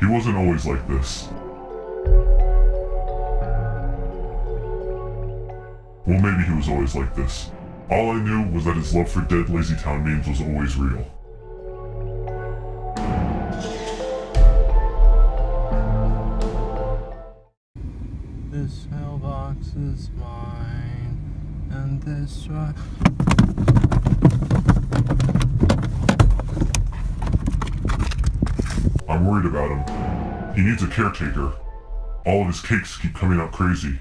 He wasn't always like this. Well, maybe he was always like this. All I knew was that his love for dead Lazy Town memes was always real. This mailbox is mine, and this worried about him. He needs a caretaker. All of his cakes keep coming out crazy.